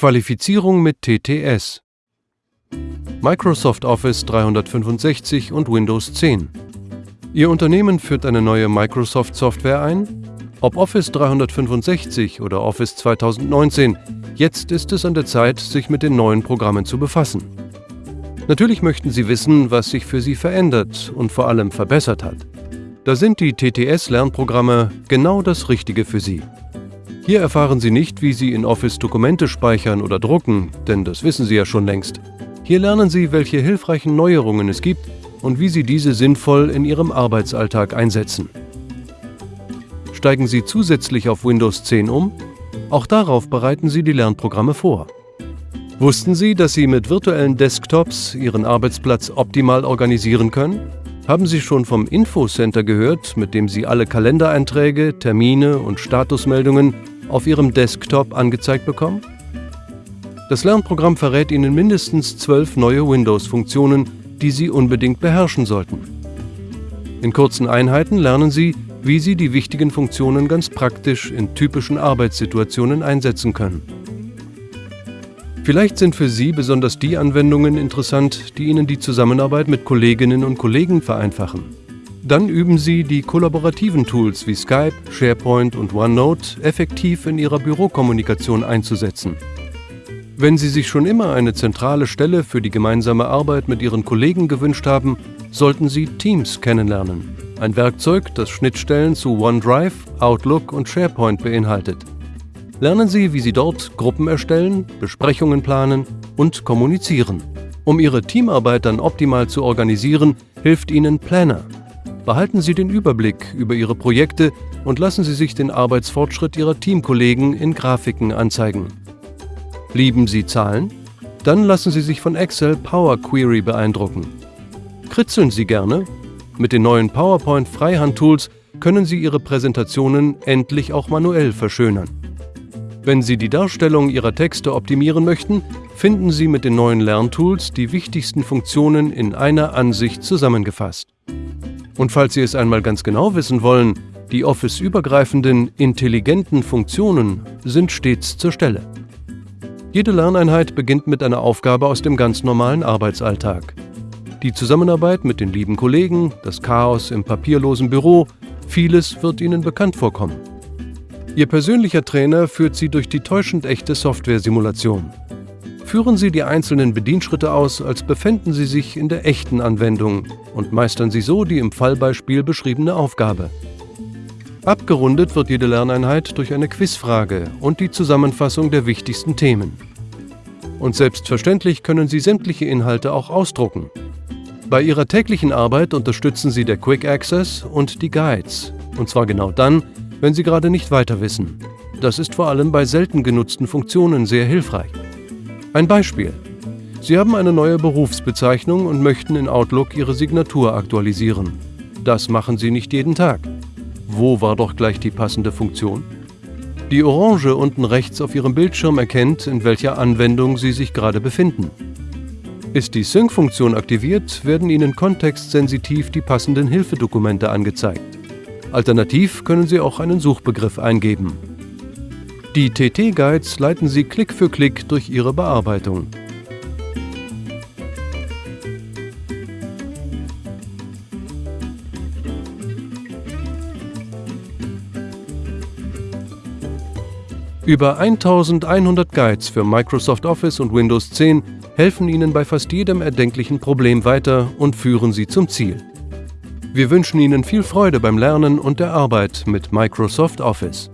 Qualifizierung mit TTS Microsoft Office 365 und Windows 10 Ihr Unternehmen führt eine neue Microsoft-Software ein? Ob Office 365 oder Office 2019, jetzt ist es an der Zeit, sich mit den neuen Programmen zu befassen. Natürlich möchten Sie wissen, was sich für Sie verändert und vor allem verbessert hat. Da sind die TTS-Lernprogramme genau das Richtige für Sie. Hier erfahren Sie nicht, wie Sie in Office Dokumente speichern oder drucken, denn das wissen Sie ja schon längst. Hier lernen Sie, welche hilfreichen Neuerungen es gibt und wie Sie diese sinnvoll in Ihrem Arbeitsalltag einsetzen. Steigen Sie zusätzlich auf Windows 10 um? Auch darauf bereiten Sie die Lernprogramme vor. Wussten Sie, dass Sie mit virtuellen Desktops Ihren Arbeitsplatz optimal organisieren können? Haben Sie schon vom Infocenter gehört, mit dem Sie alle Kalendereinträge, Termine und Statusmeldungen auf Ihrem Desktop angezeigt bekommen? Das Lernprogramm verrät Ihnen mindestens zwölf neue Windows-Funktionen, die Sie unbedingt beherrschen sollten. In kurzen Einheiten lernen Sie, wie Sie die wichtigen Funktionen ganz praktisch in typischen Arbeitssituationen einsetzen können. Vielleicht sind für Sie besonders die Anwendungen interessant, die Ihnen die Zusammenarbeit mit Kolleginnen und Kollegen vereinfachen. Dann üben Sie die kollaborativen Tools wie Skype, SharePoint und OneNote effektiv in Ihrer Bürokommunikation einzusetzen. Wenn Sie sich schon immer eine zentrale Stelle für die gemeinsame Arbeit mit Ihren Kollegen gewünscht haben, sollten Sie Teams kennenlernen. Ein Werkzeug, das Schnittstellen zu OneDrive, Outlook und SharePoint beinhaltet. Lernen Sie, wie Sie dort Gruppen erstellen, Besprechungen planen und kommunizieren. Um Ihre Teamarbeit dann optimal zu organisieren, hilft Ihnen Planner. Behalten Sie den Überblick über Ihre Projekte und lassen Sie sich den Arbeitsfortschritt Ihrer Teamkollegen in Grafiken anzeigen. Lieben Sie Zahlen? Dann lassen Sie sich von Excel Power Query beeindrucken. Kritzeln Sie gerne? Mit den neuen PowerPoint Freihand-Tools können Sie Ihre Präsentationen endlich auch manuell verschönern. Wenn Sie die Darstellung Ihrer Texte optimieren möchten, finden Sie mit den neuen Lerntools die wichtigsten Funktionen in einer Ansicht zusammengefasst. Und falls Sie es einmal ganz genau wissen wollen, die Office-übergreifenden, intelligenten Funktionen sind stets zur Stelle. Jede Lerneinheit beginnt mit einer Aufgabe aus dem ganz normalen Arbeitsalltag. Die Zusammenarbeit mit den lieben Kollegen, das Chaos im papierlosen Büro, vieles wird Ihnen bekannt vorkommen. Ihr persönlicher Trainer führt Sie durch die täuschend echte Software-Simulation. Führen Sie die einzelnen Bedienschritte aus, als befänden Sie sich in der echten Anwendung und meistern Sie so die im Fallbeispiel beschriebene Aufgabe. Abgerundet wird jede Lerneinheit durch eine Quizfrage und die Zusammenfassung der wichtigsten Themen. Und selbstverständlich können Sie sämtliche Inhalte auch ausdrucken. Bei Ihrer täglichen Arbeit unterstützen Sie der Quick Access und die Guides. Und zwar genau dann, wenn Sie gerade nicht weiter wissen. Das ist vor allem bei selten genutzten Funktionen sehr hilfreich. Ein Beispiel. Sie haben eine neue Berufsbezeichnung und möchten in Outlook Ihre Signatur aktualisieren. Das machen Sie nicht jeden Tag. Wo war doch gleich die passende Funktion? Die Orange unten rechts auf Ihrem Bildschirm erkennt, in welcher Anwendung Sie sich gerade befinden. Ist die Sync-Funktion aktiviert, werden Ihnen kontextsensitiv die passenden Hilfedokumente angezeigt. Alternativ können Sie auch einen Suchbegriff eingeben. Die TT-Guides leiten Sie Klick für Klick durch Ihre Bearbeitung. Über 1100 Guides für Microsoft Office und Windows 10 helfen Ihnen bei fast jedem erdenklichen Problem weiter und führen Sie zum Ziel. Wir wünschen Ihnen viel Freude beim Lernen und der Arbeit mit Microsoft Office.